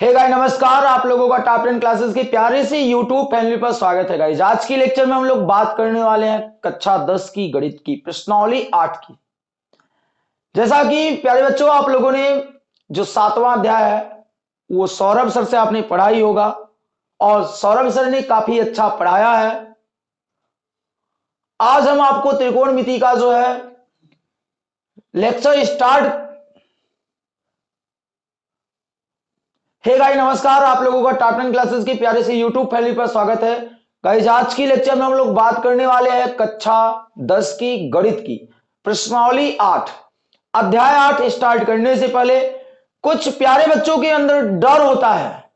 Hey guys नमस्कार। आप लोगों का टॉप टेन क्लासेस के प्यारे से यूट्यूब फैमिली पर स्वागत है गाइस आज की लेक्चर में हम लोग बात करने वाले हैं कक्षा दस की, गणित की, प्रश्नावली आठ की। जैसा कि प्यारे बच्चों, आप लोगों ने जो सातवां अध्याय है, वो सौरभ सर से आपने पढ़ाई होगा। और सौरभ सर ने काफ़ी अच्छा पढ़ाया है। आज हम आपको त्रिकोणमिति का जो है लेक्चर स्टार्ट हे गाइस नमस्कार। आप लोगों का टाटन क्लासेस के प्यारे से यूट्यूब फैमिली पर स्वागत है। गाइस आज की लेक्चर में हम लोग बात करने वाले हैं कक्षा दस की, गणित की। प्रश्नावली आठ। अध्याय आठ स्टार्ट करने से पहले कुछ प्यारे बच्चों के अंदर डर होता है।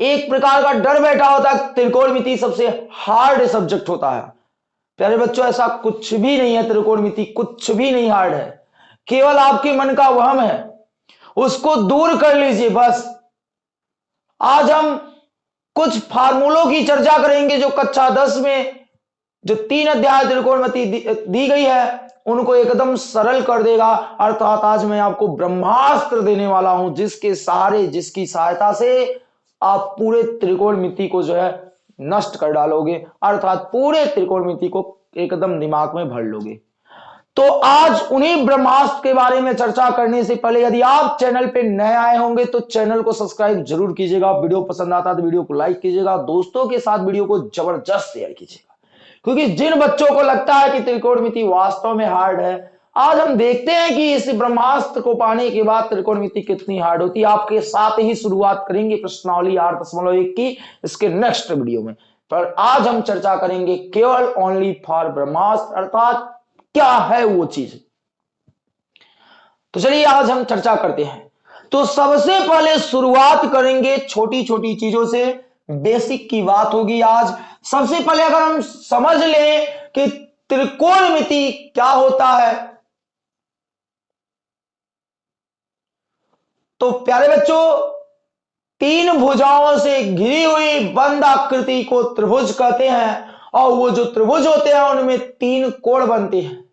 एक प्रकार का डर बैठा होता है। त्रिकोणमिति सबसे हार्ड सब्जेक्ट होता है। प्यारे बच्चों, ऐसा कुछ भी नहीं है। त्रिकोणमिति कुछ भी नहीं हार्ड है। केवल आपके मन का वहम है। उसको दूर कर लीजिए, बस। आज हम कुछ फार्मूलों की चर्चा करेंगे जो कक्षा दस में जो तीन अध्याय त्रिकोणमति दी, दी गई है उनको एकदम सरल कर देगा। अर्थात आज मैं आपको ब्रह्मास्त्र देने वाला हूँ जिसके सहारे जिसकी सहायता से आप पूरे त्रिकोणमिति को जो है नष्ट कर डालोगे। अर्थात पूरे त्रिकोणमिति को एकदम दिमाग में भर लोगे। तो आज उन्हीं ब्रह्मास्त्र के बारे में चर्चा करने से पहले यदि आप चैनल पे नए आए होंगे तो चैनल को सब्सक्राइब ज़रूर कीजिएगा। वीडियो पसंद आता है तो वीडियो को लाइक कीजिएगा। दोस्तों के साथ वीडियो को ज़बरदस्त शेयर कीजिएगा। क्योंकि जिन बच्चों को लगता है कि त्रिकोणमिति वास्तव में हार्ड है, आज हम देखते हैं कि इस ब्रह्मास्त्र को पाने के बाद त्रिकोणमिति कितनी हार्ड होती है। आपके साथ ही शुरुआत करेंगे प्रश्नावली आठ दशमलव एक की इसके नेक्स्ट वीडियो में। पर आज हम चर्चा करेंगे केवल ओनली फॉर ब्रह्मास्त्र, अर्थात क्या है वो चीज़? तो चलिए आज हम चर्चा करते हैं। तो सबसे पहले शुरुआत करेंगे छोटी छोटी चीज़ों से। बेसिक की बात होगी आज। सबसे पहले अगर हम समझ लें कि त्रिकोणमिति क्या होता है। तो प्यारे बच्चों, तीन भुजाओं से घिरी हुई बंद आकृति को त्रिभुज कहते हैं। और वो जो त्रिभुज होते हैं, उनमें तीन कोण बनते हैं।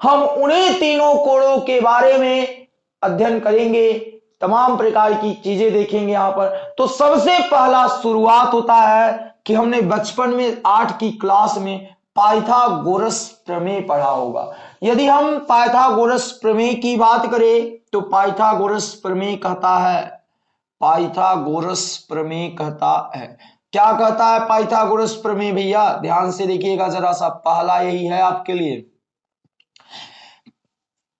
हम उन्हीं तीनों कोणों के बारे में अध्ययन करेंगे, तमाम प्रकार की चीज़ें देखेंगे यहाँ पर। तो सबसे पहला शुरुआत होता है कि हमने बचपन में, आठ की क्लास में पाइथागोरस प्रमेय पढ़ा होगा। यदि हम पाइथागोरस प्रमेय की बात करें तो पाइथागोरस प्रमेय कहता है, पाइथागोरस प्रमेय कहता है। क्या कहता है पाइथागोरस प्रमेय भैया? ध्यान से देखिएगा, जरा सा पहला यही है आपके लिए।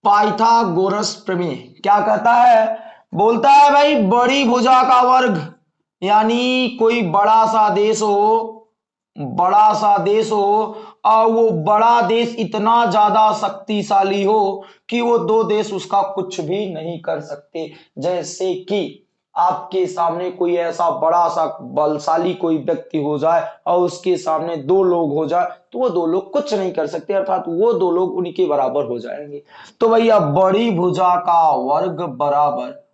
पाइथागोरस प्रमेय। क्या कहता है? बोलता है भाई, बड़ी भुजा का वर्ग, यानी कोई बड़ा सा देश हो, बड़ा सा देश हो, और वो बड़ा देश इतना ज़्यादा शक्तिशाली हो कि वो दो देश उसका कुछ भी नहीं कर सकते। जैसे कि आपके सामने कोई ऐसा बड़ा सा बलशाली कोई व्यक्ति हो जाए और उसके सामने दो लोग हो जाए तो वो दो लोग कुछ नहीं कर सकते, अर्थात वो दो लोग उनके बराबर हो जाएँगे। तो भैया, बड़ी भुजा का वर्ग बराबर,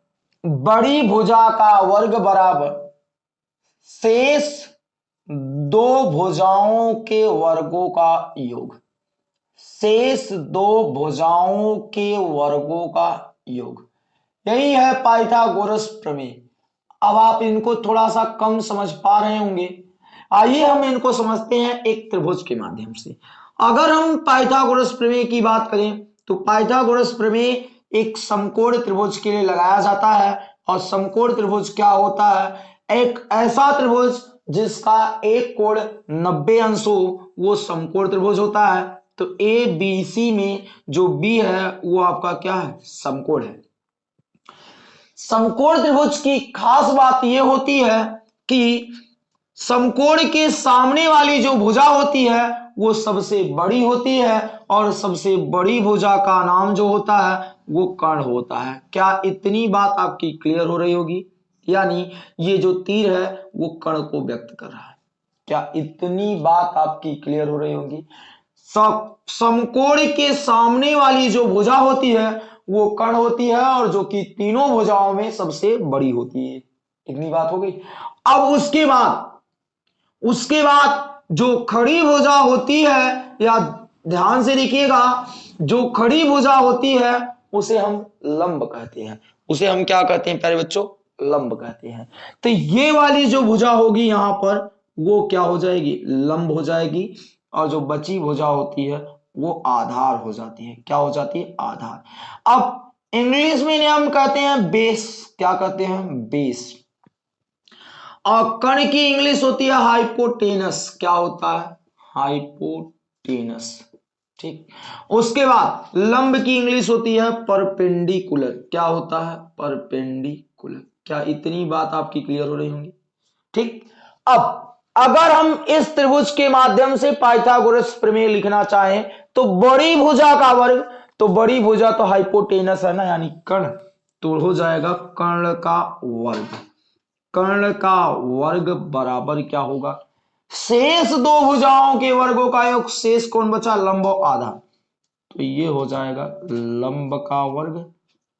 बड़ी भुजा का वर्ग बराबर, शेष दो भुजाओं के वर्गों का योग, शेष दो भुजाओं के वर्गों का योग। यही है पाइथागोरस प्रमेय। अब आप इनको थोड़ा सा कम समझ पा रहे होंगे। आइए हम इनको समझते हैं एक त्रिभुज के माध्यम से। अगर हम पाइथागोरस प्रमेय की बात करें तो पाइथागोरस प्रमेय एक समकोण त्रिभुज के लिए लगाया जाता है और समकोण त्रिभुज क्या होता है? एक ऐसा त्रिभुज जिसका एक कोण 90 अंश हो, वो समकोण त्रिभुज होता है। तो ए बी सी में जो बी है, वो आपका क्या है? समकोण है। समकोण त्रिभुज की खास बात यह होती है कि समकोण के सामने वाली जो भुजा होती है, वो सबसे बड़ी होती है और सबसे बड़ी भुजा का नाम जो होता है, वो कर्ण होता है। क्या इतनी बात आपकी क्लियर हो रही होगी? यानी ये जो तीर है, वो कर्ण को व्यक्त कर रहा है। क्या इतनी बात आपकी क्लियर हो रही होगी? समकोण के सामने वाली जो भुजा होती है वो कर्ण होती है और जो कि तीनों भुजाओं में सबसे बड़ी होती है। इतनी बात हो गई। अब उसके बाद उसके बाद जो खड़ी भुजा होती है, या ध्यान से देखिएगा, जो खड़ी भुजा होती है, उसे हम लंब कहते हैं। उसे हम क्या कहते हैं प्यारे बच्चों? लंब कहते हैं। तो ये वाली जो भुजा होगी यहाँ पर, वो क्या हो जाएगी? लंब हो जाएगी। और जो बची भुजा होती है वो आधार हो जाती है। क्या हो जाती है? आधार। अब इंग्लिश में हम कहते हैं बेस। क्या कहते हैं? बेस। और कण की इंग्लिश होती है हाइपोटेनस। क्या होता है? हाइपोटेनस। ठीक। उसके बाद लंब की इंग्लिश होती है परपेंडिकुलर। क्या होता है? परपेंडिकुलर। क्या इतनी बात आपकी क्लियर हो रही होंगी? ठीक। अब अगर हम इस त्रिभुज के माध्यम से पाइथागोरस प्रमेय लिखना चाहें तो बड़ी भुजा का वर्ग तो बड़ी भुजा तो हाइपोटेनस है ना, यानी कर्ण तो हो जाएगा कर्ण का वर्ग। कर्ण का वर्ग बराबर क्या होगा? शेष दो भुजाओं के वर्गों का योग, शेष कौन बचा? लंब आधा। तो ये हो जाएगा लंब का वर्ग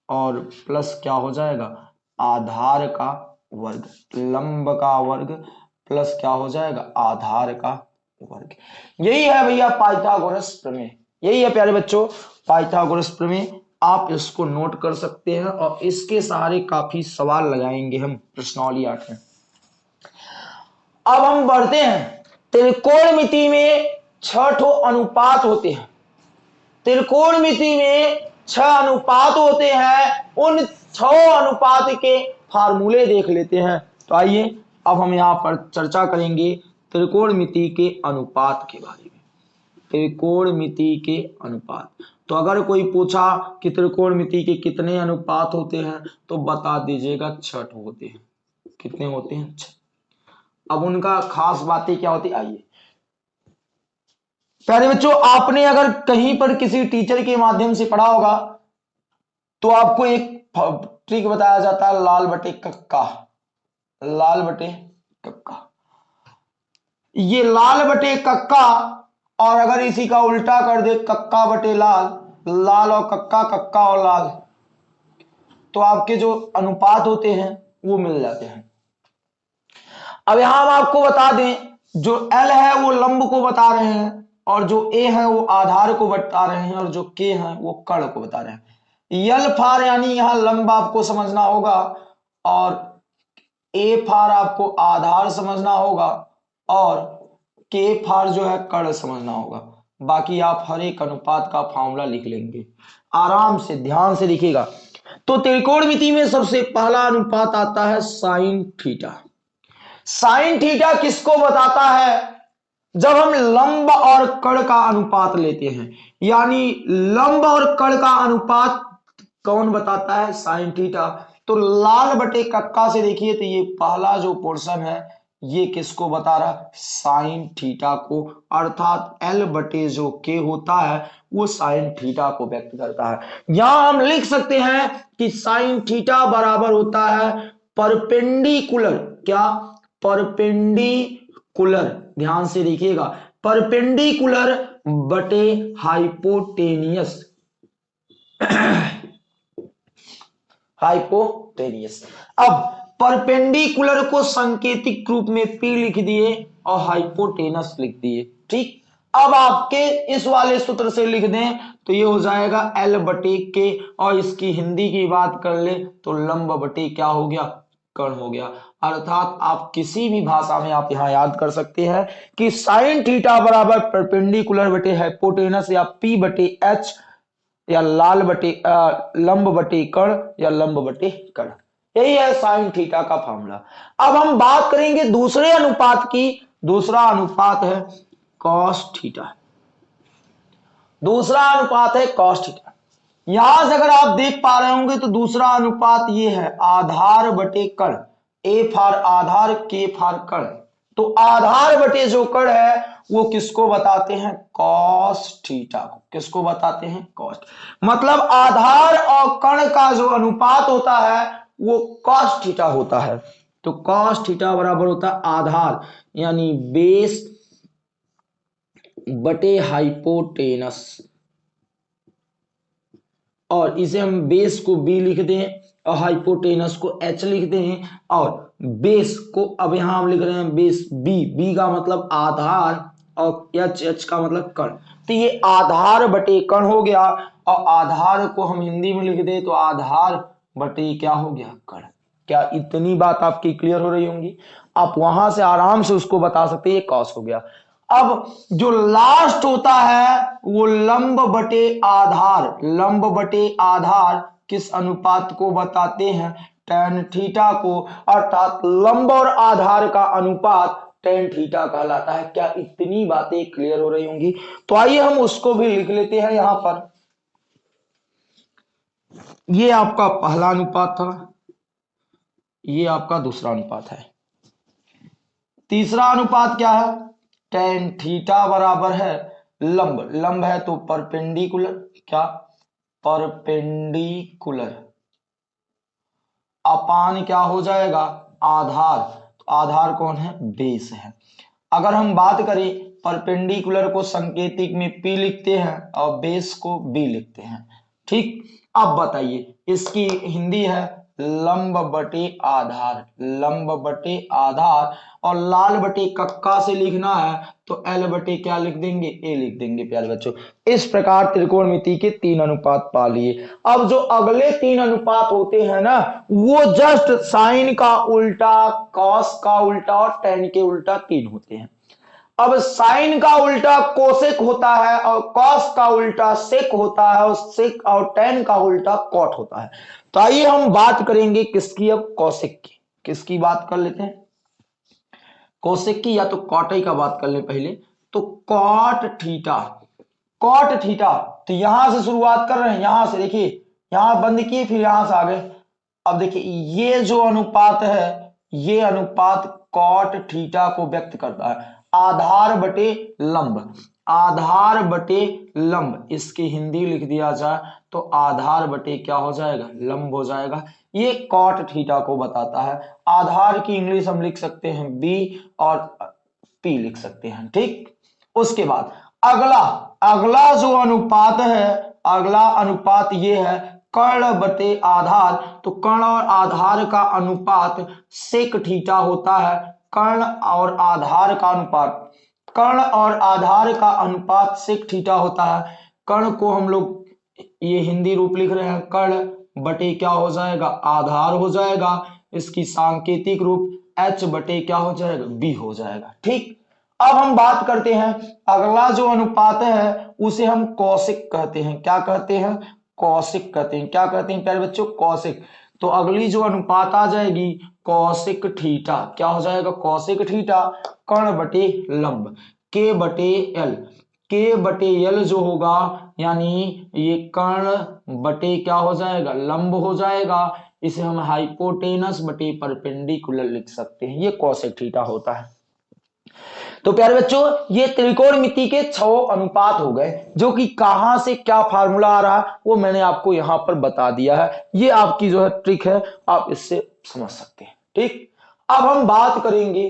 और प्लस क्या हो जाएगा? आधार का वर्ग। लंब का वर्ग प्लस क्या हो जाएगा? आधार का वर्ग। यही है भैया पाइथागोरस प्रमेय। यही है प्यारे बच्चों, पाइथागोरस प्रमेय। आप इसको नोट कर सकते हैं और इसके सहारे काफ़ी सवाल लगाएँगे हम, प्रश्नावली आठ में। अब हम बढ़ते हैं। त्रिकोण मिति में छठो अनुपात होते हैं। त्रिकोण मिति में छह अनुपात होते हैं। उन छ अनुपात के फार्मूले देख लेते हैं। तो आइए, अब हम यहाँ पर चर्चा करेंगे। त्रिकोण मिति के अनुपात के बारे में। त्रिकोण मिति के अनुपात। तो अगर कोई पूछा कि त्रिकोण मिति के कितने अनुपात होते हैं तो बता दीजिएगा छठ होते हैं। कितने होते हैं? छठ। अब उनका खास बातें क्या होती? आइए। प्यारे बच्चों, आपने अगर कहीं पर किसी टीचर के माध्यम से पढ़ा होगा तो आपको एक ट्रिक बताया जाता है, लाल बटे कक्का। लाल बटे कक्का। ये लाल बटे कक्का, और अगर इसी का उल्टा कर दे, कक्का बटे लाल लाल और कक्का कक्का और लाल तो आपके जो अनुपात होते हैं, वो मिल जाते हैं। अब यहाँ हम आपको बता दें, जो एल है, वो लंब को बता रहे हैं, और जो ए है, वो आधार को बता रहे हैं, और जो के है, वो कर्ण को बता रहे हैं। यल फार यानी यहाँ लंब आपको समझना होगा, और ए फार आपको आधार समझना होगा और के फार जो है कर्ण समझना होगा। बाकी आप हर एक अनुपात का फॉर्मूला लिख लेंगे। आराम से, ध्यान से लिखिएगा। तो त्रिकोण मिति में सबसे पहला अनुपात आता है साइन थीटा साइन थीटा किसको बताता है? जब हम लंब और कड़ का अनुपात लेते हैं। यानी लंब और कड़ का अनुपात कौन बताता है? साइन थीटा तो लाल बटे कक्का से देखिए तो ये पहला जो पोर्शन है ये किसको बता रहा है? साइन थीटा को। अर्थात एल बटे जो के होता है, वो साइन थीटा को व्यक्त करता है। यहाँ हम लिख सकते हैं कि साइन थीटा बराबर होता है परपेंडिकुलर। क्या? परपेंडिकुलर। ध्यान से देखिएगा। परपेंडिकुलर बटे हाइपोटेनियस। हाइपोटेनियस। अब परपेंडिकुलर को संकेतिक रूप में पी लिख दिए और हाइपोटेनस लिख दिए, ठीक? अब आपके इस वाले सूत्र से लिख दें तो ये हो जाएगा एल बटे के और इसकी हिंदी की बात कर ले तो लंब बटे क्या हो गया? कर्ण हो गया। अर्थात आप किसी भी भाषा में आप यहाँ याद कर सकते हैं कि साइन थीटा बराबर परपेंडिकुलर बटे हाइपोटेनस या पी बटे एच या लाल बटे लंब बटे कर्ण या लंब बटे कर्ण। यही है साइन थीटा का फॉर्मूला। अब हम बात करेंगे दूसरे अनुपात की। दूसरा अनुपात है कॉस थीटा। दूसरा अनुपात है कॉस थीटा। यहाँ से अगर आप देख पा रहे होंगे तो दूसरा अनुपात ये है आधार बटे कण। ए फार आधार के फार कण। तो आधार बटे जो कण है, वो किसको बताते हैं? कॉस थीटा को। किसको बताते हैं? कॉस। मतलब आधार और कण का जो अनुपात होता है वो कॉस थीटा होता है। तो कॉस थीटा बराबर होता है आधार, यानी बेस बटे हाइपोटेनस और इसे हम बेस को बी लिखते हैं और हाइपोटेनस को एच लिखते हैं और बेस को, अब यहाँ हम लिख रहे हैं बेस बी बी का मतलब आधार और एच एच का मतलब कण। तो ये आधार बटे कण हो गया और आधार को हम हिंदी में लिख दे तो आधार बटे क्या हो गया? कण। क्या इतनी बात आपकी क्लियर हो रही होंगी? आप वहाँ से आराम से उसको बता सकते हैं, ये कॉस हो गया। अब जो लास्ट होता है, वो लंब बटे आधार। लंब बटे आधार किस अनुपात को बताते हैं? टेन थीटा को। अर्थात लंब और आधार का अनुपात टेन थीटा कहलाता है। क्या इतनी बातें क्लियर हो रही होंगी? तो आइए हम उसको भी लिख लेते हैं यहाँ पर। ये आपका पहला अनुपात था, ये आपका दूसरा अनुपात है। तीसरा अनुपात क्या है? टेन थीटा बराबर है लंब। लंब है तो परपेंडिकुलर। क्या? परपेंडिकुलर। अपान क्या हो जाएगा? आधार। तो आधार कौन है? बेस है। अगर हम बात करें, परपेंडिकुलर को संकेतिक में पी लिखते हैं और बेस को बी लिखते हैं। ठीक? अब बताइए, इसकी हिंदी है लंब बटे आधार। लंब बटे आधार और लाल बटे कक्का से लिखना है तो एल बटे क्या लिख देंगे? ए लिख देंगे प्यारे बच्चों। इस प्रकार त्रिकोणमिति के तीन अनुपात पा लिए अब जो अगले तीन अनुपात होते हैं ना, वो जस्ट साइन का उल्टा कॉस का उल्टा और टेन के उल्टा तीन होते हैं। अब साइन का उल्टा कोसेक होता है और कॉस का उल्टा सेक होता है और सेक और टेन का उल्टा कॉट होता है। तो आइए हम बात करेंगे किसकी अब कौशिक की। किसकी बात कर लेते हैं? कौशिक की या तो कॉटई का बात कर ले पहले। तो कॉट थीटा। Cot theta. तो यहाँ से शुरुआत कर रहे हैं, यहाँ से देखिए, यहाँ बंद किए, फिर यहाँ से आगे। अब देखिए, ये जो अनुपात है, ये अनुपात कॉट थीटा को व्यक्त करता है। आधार बटे लंब। आधार बटे लंब, इसकी हिंदी लिख दिया जाए तो आधार बटे क्या हो जाएगा? लंब हो जाएगा। ये कॉट थीटा को बताता है। आधार की इंग्लिश हम लिख सकते हैं बी और पी लिख सकते हैं, ठीक? उसके बाद अगला अगला जो अनुपात है, अगला अनुपात ये है कर्ण बटे आधार। तो कर्ण और आधार का अनुपात सेक थीटा होता है। कर्ण और आधार का अनुपात। कर्ण और आधार का अनुपात सिक थीटा होता है। कर्ण को हम लोग ये हिंदी रूप लिख रहे हैं। कर्ण बटे क्या हो जाएगा? आधार हो जाएगा। इसकी सांकेतिक रूप एच बटे क्या हो जाएगा? बी हो जाएगा। ठीक? अब हम बात करते हैं। अगला जो अनुपात है, उसे हम कौशिक कहते हैं। क्या कहते हैं? कौशिक कहते हैं। क्या कहते हैं प्यारे बच्चों? कौशिक। तो अगली जो अनुपात आ जाएगी कौशिक ठीटा क्या हो जाएगा? कौशिक ठीटा कर्ण बटे लंब के बटे एल के बटे एल जो होगा, यानी ये कर्ण बटे क्या हो जाएगा? लंब हो जाएगा। इसे हम हाइपोटेनस बटे परपेंडिकुलर लिख सकते हैं। ये कौशिक ठीटा होता है। तो प्यारे बच्चों, ये त्रिकोण मिति के छ अनुपात हो गए, जो कि कहाँ से क्या फार्मूला आ रहा है वो मैंने आपको यहाँ पर बता दिया है। ये आपकी जो है ट्रिक है, आप इससे समझ सकते हैं, ठीक? अब हम बात करेंगे,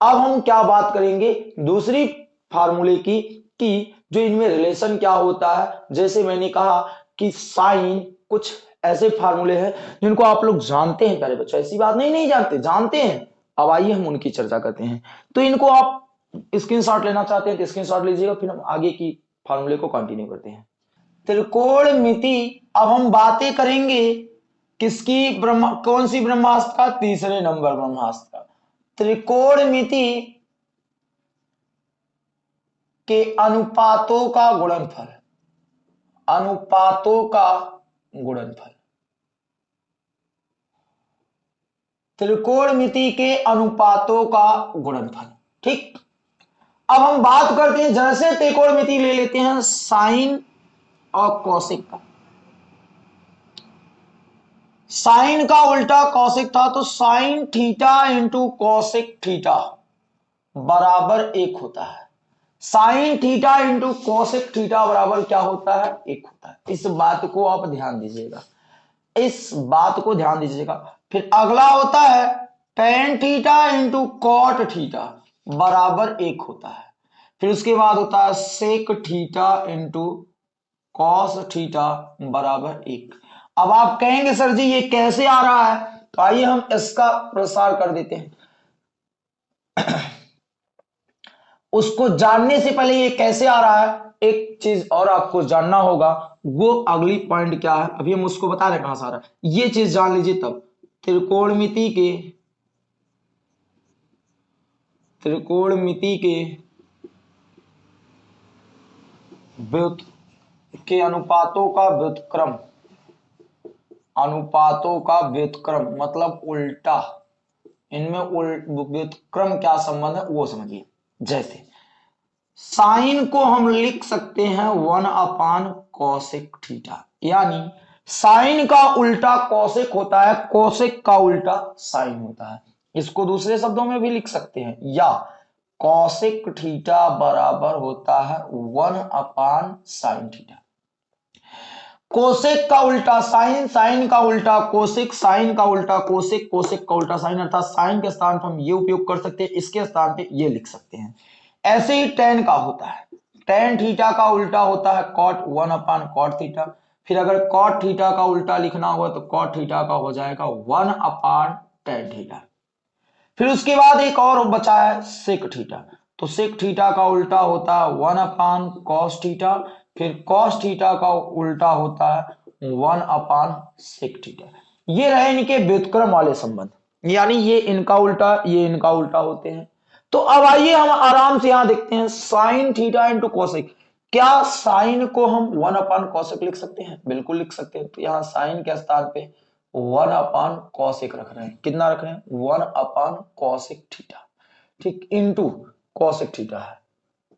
अब हम क्या बात करेंगे दूसरी फार्मूले की, कि जो इनमें रिलेशन क्या होता है। जैसे मैंने कहा कि साइन कुछ ऐसे फार्मूले हैं, जिनको आप लोग जानते हैं, प्यारे बच्चों। ऐसी बात नहीं नहीं जानते जानते हैं। अब आइए हम उनकी चर्चा करते हैं। तो इनको आप स्क्रीन शॉट लेना चाहते हैं तो स्क्रीन शॉट लीजिएगा, फिर हम आगे की फार्मूले को कंटिन्यू करते हैं। त्रिकोण मिति, अब हम बातें करेंगे किसकी ब्रह्म, कौन सी ब्रह्मास्त्र का, तीसरे नंबर ब्रह्मास्त्र का। त्रिकोण मिति के अनुपातों का गुणनफल। अनुपातों का गुणनफल। त्रिकोण मिति के अनुपातों का गुणनफल, ठीक? अब हम बात करते हैं जैसे त्रिकोणमिति ले लेते हैं, साइन और कौशिक का। साइन का उल्टा कौशिक था तो sine theta into cosec theta बराबर एक होता है। Sine theta into cosec theta बराबर क्या होता है? एक होता है। इस बात को आप ध्यान दीजिएगा। इस बात को ध्यान दीजिएगा। फिर अगला होता है tan theta into cot theta. बराबर एक होता है। फिर उसके बाद होता है sec theta into cos theta बराबर एक। अब आप कहेंगे, सर जी, ये कैसे आ रहा है? तो आइए हम इसका प्रसार कर देते हैं। उसको जानने से पहले ये कैसे आ रहा है? एक चीज़ और आपको जानना होगा, वो अगली पॉइंट क्या है? अभी हम उसको बता रहे कहाँ से आ रहा है। ये चीज़ जान लीजिए तब। त्रिकोणमिति के त्रिकोणमिति के व्युत के अनुपातों का व्युतक्रम। अनुपातों का व्युतक्रम मतलब उल्टा। इनमें व्युतक्रम क्या संबंध है, वो समझिए। जैसे, साइन को हम लिख सकते हैं वन अपान कौशिक थीटा। यानी, साइन का उल्टा कौशिक होता है कौशिक का उल्टा साइन होता है। इसको दूसरे शब्दों में भी लिख सकते हैं। या कौशिक थीटा बराबर होता है one upon sine theta cosec का उल्टा साइन साइन का उल्टा कोशिक साइन का उल्टा कोशिक कोशिक का उल्टा साइन, अर्थात साइन के स्थान पर हम ये उपयोग कर सकते हैं, इसके स्थान पे ये लिख सकते हैं। ऐसे ही टेन का होता है। टेन थीटा का उल्टा होता है cot one upon cot theta फिर अगर कॉट थीटा का उल्टा लिखना होगा तो कॉट थीटा का हो जाएगा वन अपान टेन थीटा फिर उसके बाद एक और बचा है सिक थीटा तो सिक थीटा का उल्टा होता है वन अपान कॉस थीटा फिर कॉस थीटा का उल्टा होता है वन अपान सिक थीटा ये रहे इनके व्युतक्रम वाले संबंध। यानी ये इनका उल्टा, ये इनका उल्टा होते हैं। तो अब आइए हम आराम से यहाँ देखते हैं साइन थीटा इंटू कॉसिक क्या साइन को हम वन अपान कॉसिक लिख सकते हैं? बिल्कुल लिख सकते हैं। तो यहाँ साइन के स्थान पे वन अपान कॉसिक रख रहे हैं। कितना रख रहे हैं? One upon cosec theta. ठीक इंटू कॉसिक थीटा है।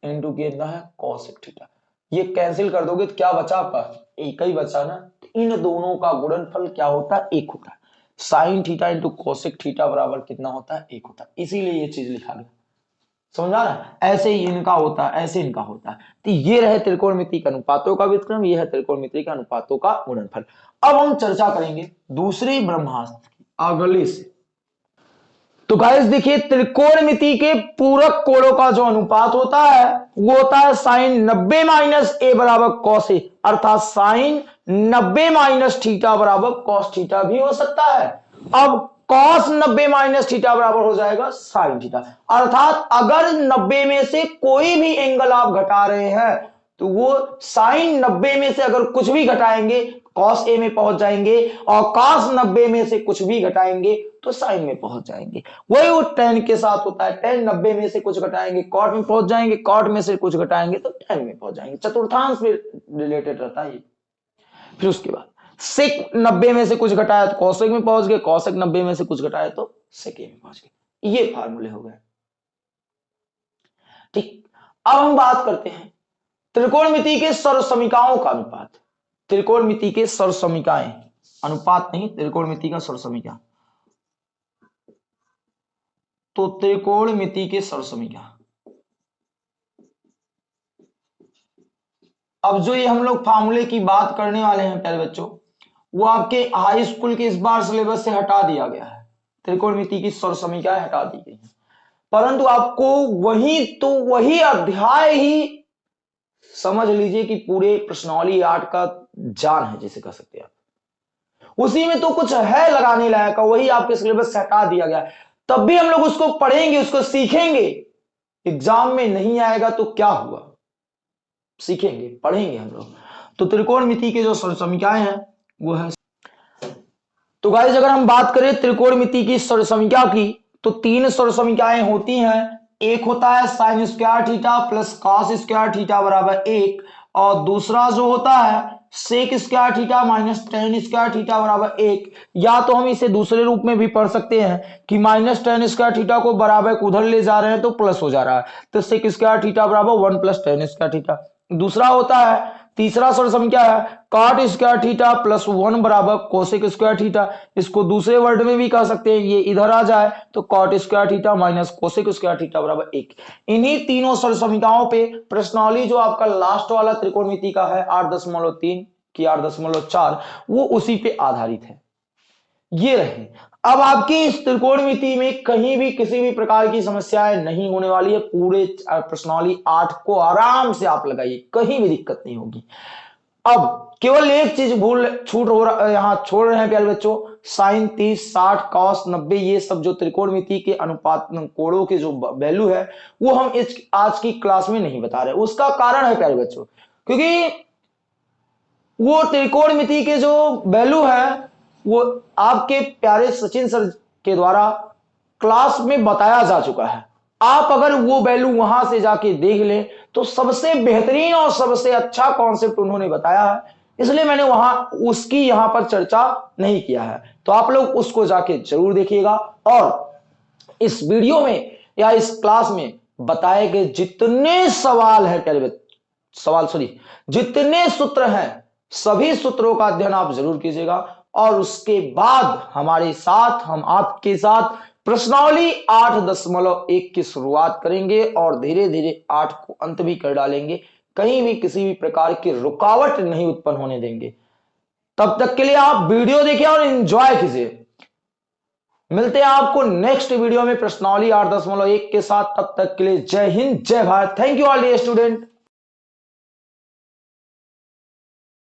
इंटू कितना है? Cosec theta. ये कैंसिल कर दोगे तो क्या बचा आपका? एक ही बचा ना? इन दोनों का गुणनफल क्या होता है? एक होता है। Sine theta into cosec theta बराबर कितना होता है? एक होता है। इसीलिए ये चीज़ लिखा गया। समझा ना ऐसे ही इनका होता है, ऐसे इनका होता है। तो ये रहे त्रिकोणमिति के अनुपातों का विक्रम ये है त्रिकोणमिति के अनुपातों का गुणनफल। अब हम चर्चा करेंगे दूसरे ब्रह्मास्त्र की, अगले से। तो गाइस देखिए त्रिकोणमिति के पूरक कोणों का जो अनुपात होता है, वो होता है साइन नब्बे माइनस ए बराबर कॉस ए, अर्थात साइन नब्बे माइनस थीटा बराबर कॉस थीटा भी हो सकता है। अब कॉस नब्बे माइनस थीटा बराबर हो जाएगा साइन थीटा अर्थात अगर नब्बे में से कोई भी एंगल आप घटा रहे हैं तो वो साइन नब्बे में से अगर कुछ भी घटाएँगे कॉस ए में पहुँच जाएँगे और कॉस नब्बे में से कुछ भी घटाएँगे तो साइन में पहुँच जाएँगे। वही वो टेन के साथ होता है। टेन नब्बे में से कुछ घटाएँगे कॉट में पहुँच जाएँगे कॉट में से कुछ घटाएँगे तो टेन में पहुँच जाएँगे। चतुर्थांश में रिलेटेड रहता है फिर उसके बाद सिक नब्बे में से कुछ घटाया तो कौशिक में पहुँच गए, कौशिक नब्बे में से कुछ घटाया तो सेके में पहुँच गए। ये फार्मूले हो गए ठीक, अब हम बात करते हैं त्रिकोणमिति के सर्व समीकाओं का अनुपात। त्रिकोणमिति के सर्व समीकाएँ अनुपात नहीं, त्रिकोणमिति का सर्व समीका तो त्रिकोणमिति के सर्व समीका अब जो ये हम लोग फार्मूले की बात करने वाले हैं, प्यारे बच्चों वो आपके हाई स्कूल के इस बार सिलेबस से हटा दिया गया है। त्रिकोणमिति की स्वर समीकाएँ हटा दी गई हैं। परंतु आपको वही तो वही अध्याय ही समझ लीजिए कि पूरे प्रश्नावली आर्ट का जान है, जिसे कह सकते हैं आप। उसी में तो कुछ है लगाने लायक का वही आपके सिलेबस से हटा दिया गया तब भी हम लोग उसको पढ़ेंगे, उसको सीखेंगे। एग्ज़ाम में नहीं आएगा तो क्या हुआ? सीखेंगे, पढ़ेंगे हम लोग। तो त्रिकोण मिति के जो समीकाएँ हैं वो है। तो गाइज़ अगर हम बात करें त्रिकोण मिति की समीक्षा की तो तीन समीकाएँ होती हैं। एक होता है sine square theta plus cos square theta बराबर एक, और दूसरा जो होता है sec square theta minus tan square theta बराबर एक। या तो हम इसे दूसरे रूप में भी पढ़ सकते हैं कि माइनस टेन स्क्वायर थीटा को बराबर उधर ले जा रहे हैं तो प्लस हो जा रहा है। तो सेक स्क्वायर थीटा बराबर one plus tan square theta दूसरा होता है तीसरा सम क्या है? Cot square theta plus one बराबर कोसिक स्क्वायर थीटा इसको दूसरे वर्ड में भी कह सकते हैं, ये इधर आ जाए तो cot square theta minus cosec square theta बराबर एक। इन्हीं तीनों समीकाओं पे प्रश्नावली जो आपका लास्ट वाला त्रिकोणमिति का है, आठ दशमलव तीन की आठ दशमलव चार, वो उसी पे आधारित है। ये रहे अब आपकी इस त्रिकोणमिति में कहीं भी किसी भी प्रकार की समस्याएँ नहीं होने वाली है। पूरे प्रश्नावली आठ को आराम से आप लगाइए, कहीं भी दिक्कत नहीं होगी। अब केवल एक चीज़ भूल, छूट हो रहा, यहाँ छोड़ रहे हैं प्यारे बच्चों, साइन, तीस, साठ, कॉस, नब्बे, ये सब जो त्रिकोणमिति के अनुपात कोड़ों के जो वैल्यू है, वो हम इस, आज की क्लास में नहीं बता रहे। उसका कारण है प्यारे बच्चों, क्योंकि वो त्रिकोणमिति के जो वैल्यू है वो आपके प्यारे सचिन सर के द्वारा क्लास में बताया जा चुका है। आप अगर वो वैल्यू वहाँ से जाके देख लें तो सबसे बेहतरीन और सबसे अच्छा कॉन्सेप्ट उन्होंने बताया है। इसलिए मैंने वहाँ, उसकी यहाँ पर चर्चा नहीं किया है। तो आप लोग उसको जाके ज़रूर देखिएगा और इस वीडियो में या इस क्लास में बताए गए जितने सवाल है प्यारे सवाल, सॉरी, जितने सूत्र हैं, सभी सूत्रों का अध्ययन आप ज़रूर कीजिएगा। और उसके बाद हमारे साथ, हम आपके साथ प्रश्नावली आठ दशमलव एक की शुरुआत करेंगे और धीरे धीरे आठ को अंत भी कर डालेंगे। कहीं भी किसी भी प्रकार की रुकावट नहीं उत्पन्न होने देंगे। तब तक के लिए आप वीडियो देखिए और एंजॉय कीजिए। मिलते हैं आपको नेक्स्ट वीडियो में प्रश्नावली आठ दशमलव एक के साथ। तब तक के लिए जय हिंद, जय Bharat. Thank you all the student